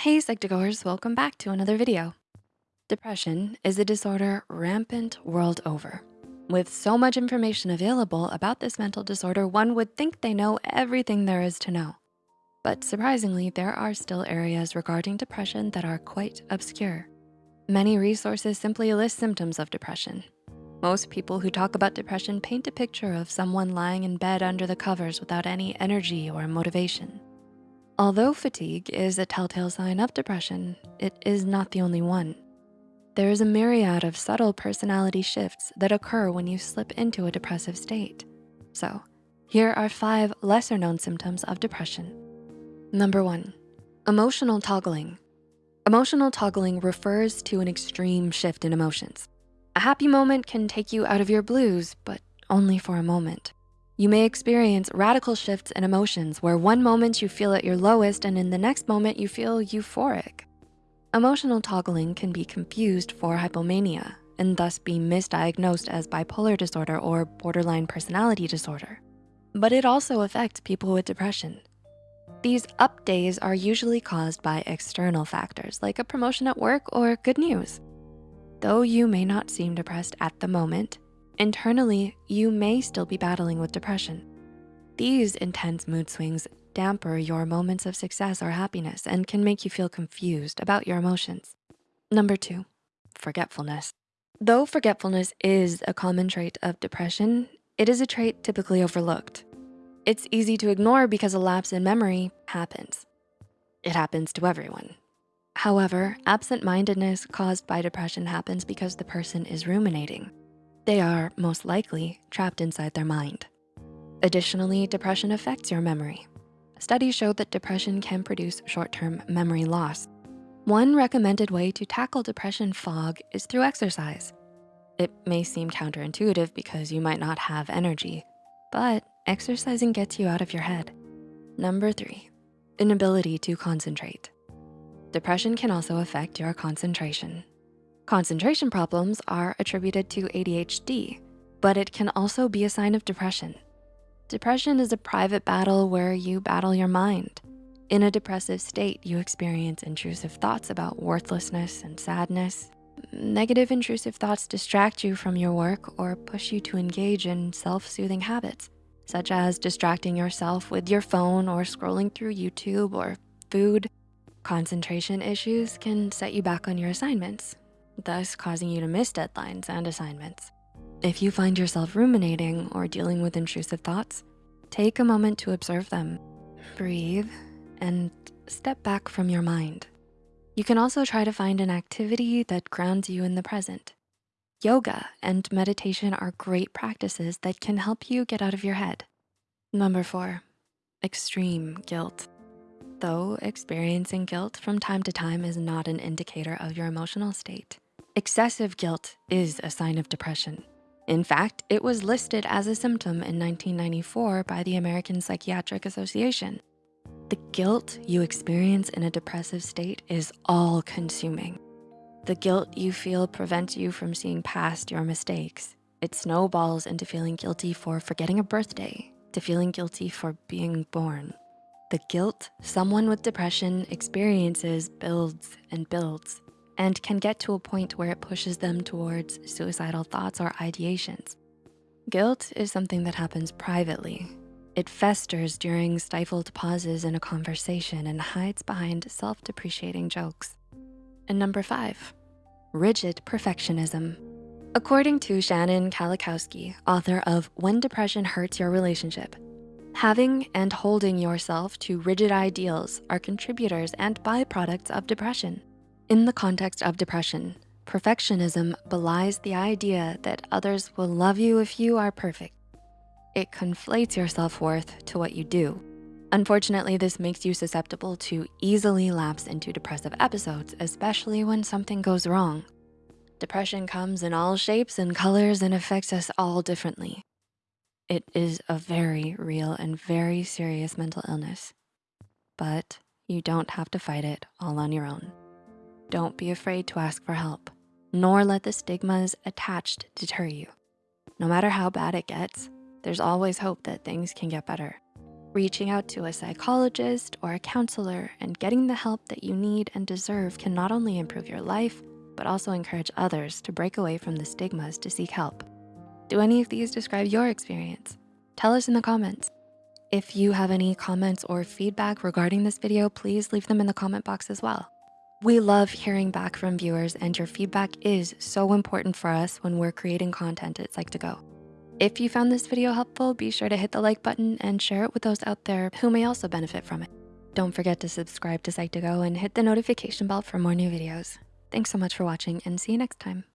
Hey Psych2Goers, welcome back to another video. Depression is a disorder rampant world over. With so much information available about this mental disorder, one would think they know everything there is to know. But surprisingly, there are still areas regarding depression that are quite obscure. Many resources simply list symptoms of depression. Most people who talk about depression paint a picture of someone lying in bed under the covers without any energy or motivation. Although fatigue is a telltale sign of depression, it is not the only one. There is a myriad of subtle personality shifts that occur when you slip into a depressive state. So here are five lesser known symptoms of depression. Number one, emotional toggling. Emotional toggling refers to an extreme shift in emotions. A happy moment can take you out of your blues, but only for a moment. You may experience radical shifts in emotions where one moment you feel at your lowest and in the next moment you feel euphoric. Emotional toggling can be confused for hypomania and thus be misdiagnosed as bipolar disorder or borderline personality disorder. But it also affects people with depression. These up days are usually caused by external factors like a promotion at work or good news. Though you may not seem depressed at the moment, Internally, you may still be battling with depression. These intense mood swings damper your moments of success or happiness and can make you feel confused about your emotions. Number two, forgetfulness. Though forgetfulness is a common trait of depression, it is a trait typically overlooked. It's easy to ignore because a lapse in memory happens. It happens to everyone. However, absent-mindedness caused by depression happens because the person is ruminating. They are, most likely, trapped inside their mind. Additionally, depression affects your memory. Studies show that depression can produce short-term memory loss. One recommended way to tackle depression fog is through exercise. It may seem counterintuitive because you might not have energy, but exercising gets you out of your head. Number three, inability to concentrate. Depression can also affect your concentration. Concentration problems are attributed to ADHD, but it can also be a sign of depression. Depression is a private battle where you battle your mind. In a depressive state, you experience intrusive thoughts about worthlessness and sadness. Negative intrusive thoughts distract you from your work or push you to engage in self-soothing habits, such as distracting yourself with your phone or scrolling through YouTube or food. Concentration issues can set you back on your assignments, thus causing you to miss deadlines and assignments. If you find yourself ruminating or dealing with intrusive thoughts, take a moment to observe them, breathe, and step back from your mind. You can also try to find an activity that grounds you in the present. Yoga and meditation are great practices that can help you get out of your head. Number four, extreme guilt. Though experiencing guilt from time to time is not an indicator of your emotional state, Excessive guilt is a sign of depression. In fact, it was listed as a symptom in 1994 by the American Psychiatric Association. The guilt you experience in a depressive state is all consuming. The guilt you feel prevents you from seeing past your mistakes. It snowballs into feeling guilty for forgetting a birthday, to feeling guilty for being born. The guilt someone with depression experiences builds and builds and can get to a point where it pushes them towards suicidal thoughts or ideations. Guilt is something that happens privately. It festers during stifled pauses in a conversation and hides behind self-depreciating jokes. And number five, rigid perfectionism. According to Shannon Kolakowski, author of When Depression Hurts Your Relationship, having and holding yourself to rigid ideals are contributors and byproducts of depression. In the context of depression, perfectionism belies the idea that others will love you if you are perfect. It conflates your self-worth to what you do. Unfortunately, this makes you susceptible to easily lapse into depressive episodes, especially when something goes wrong. Depression comes in all shapes and colors and affects us all differently. It is a very real and very serious mental illness, but you don't have to fight it all on your own. Don't be afraid to ask for help, nor let the stigmas attached deter you. No matter how bad it gets, there's always hope that things can get better. Reaching out to a psychologist or a counselor and getting the help that you need and deserve can not only improve your life, but also encourage others to break away from the stigmas to seek help. Do any of these describe your experience? Tell us in the comments. If you have any comments or feedback regarding this video, please leave them in the comment box as well. We love hearing back from viewers and your feedback is so important for us when we're creating content at Psych2Go. If you found this video helpful, be sure to hit the like button and share it with those out there who may also benefit from it. Don't forget to subscribe to Psych2Go and hit the notification bell for more new videos. Thanks so much for watching and see you next time.